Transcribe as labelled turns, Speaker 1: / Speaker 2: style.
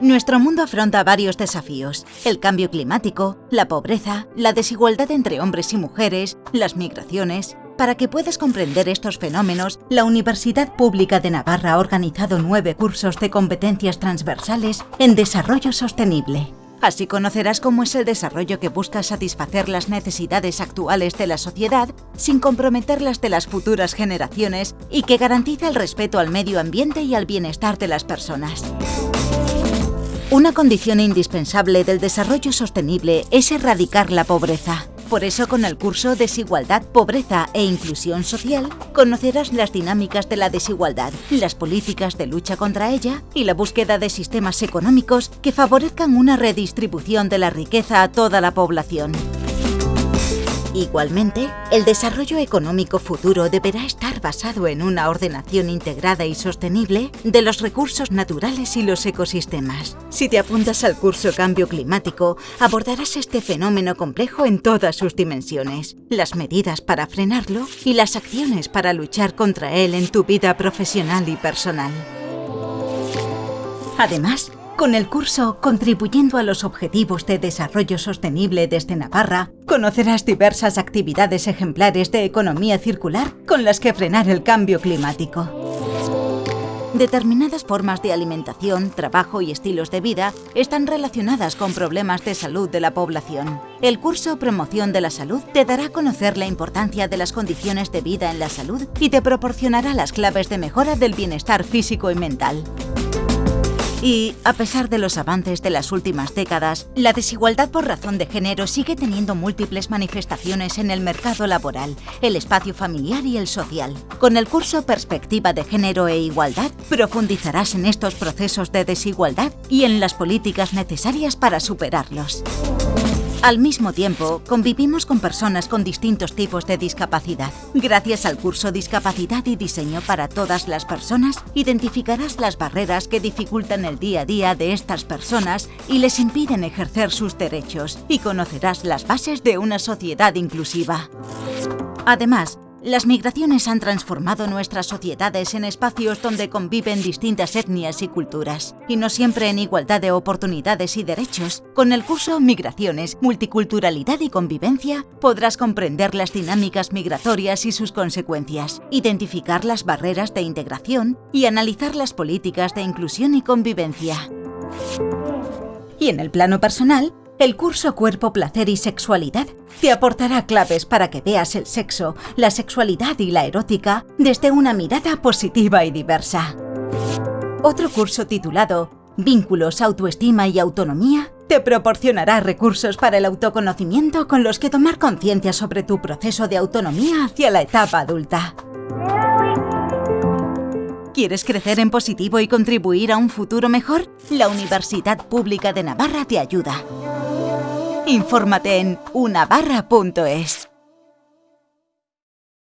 Speaker 1: Nuestro mundo afronta varios desafíos. El cambio climático, la pobreza, la desigualdad entre hombres y mujeres, las migraciones... Para que puedas comprender estos fenómenos, la Universidad Pública de Navarra ha organizado nueve cursos de competencias transversales en desarrollo sostenible. Así conocerás cómo es el desarrollo que busca satisfacer las necesidades actuales de la sociedad sin comprometer las de las futuras generaciones y que garantiza el respeto al medio ambiente y al bienestar de las personas. Una condición indispensable del desarrollo sostenible es erradicar la pobreza. Por eso con el curso Desigualdad, Pobreza e Inclusión Social conocerás las dinámicas de la desigualdad, las políticas de lucha contra ella y la búsqueda de sistemas económicos que favorezcan una redistribución de la riqueza a toda la población. Igualmente, el desarrollo económico futuro deberá estar basado en una ordenación integrada y sostenible de los recursos naturales y los ecosistemas. Si te apuntas al curso Cambio Climático, abordarás este fenómeno complejo en todas sus dimensiones, las medidas para frenarlo y las acciones para luchar contra él en tu vida profesional y personal. Además, con el curso Contribuyendo a los Objetivos de Desarrollo Sostenible desde Navarra, conocerás diversas actividades ejemplares de economía circular con las que frenar el cambio climático. Determinadas formas de alimentación, trabajo y estilos de vida están relacionadas con problemas de salud de la población. El curso Promoción de la Salud te dará a conocer la importancia de las condiciones de vida en la salud y te proporcionará las claves de mejora del bienestar físico y mental. Y, a pesar de los avances de las últimas décadas, la desigualdad por razón de género sigue teniendo múltiples manifestaciones en el mercado laboral, el espacio familiar y el social. Con el curso Perspectiva de Género e Igualdad, profundizarás en estos procesos de desigualdad y en las políticas necesarias para superarlos. Al mismo tiempo, convivimos con personas con distintos tipos de discapacidad. Gracias al curso Discapacidad y Diseño para todas las personas, identificarás las barreras que dificultan el día a día de estas personas y les impiden ejercer sus derechos, y conocerás las bases de una sociedad inclusiva. Además, las migraciones han transformado nuestras sociedades en espacios donde conviven distintas etnias y culturas, y no siempre en igualdad de oportunidades y derechos. Con el curso Migraciones, Multiculturalidad y Convivencia podrás comprender las dinámicas migratorias y sus consecuencias, identificar las barreras de integración y analizar las políticas de inclusión y convivencia. Y en el plano personal, el curso Cuerpo, Placer y Sexualidad te aportará claves para que veas el sexo, la sexualidad y la erótica desde una mirada positiva y diversa. Otro curso titulado Vínculos, Autoestima y Autonomía te proporcionará recursos para el autoconocimiento con los que tomar conciencia sobre tu proceso de autonomía hacia la etapa adulta. ¿Quieres crecer en positivo y contribuir a un futuro mejor? La Universidad Pública de Navarra te ayuda. Infórmate en unavarra.es.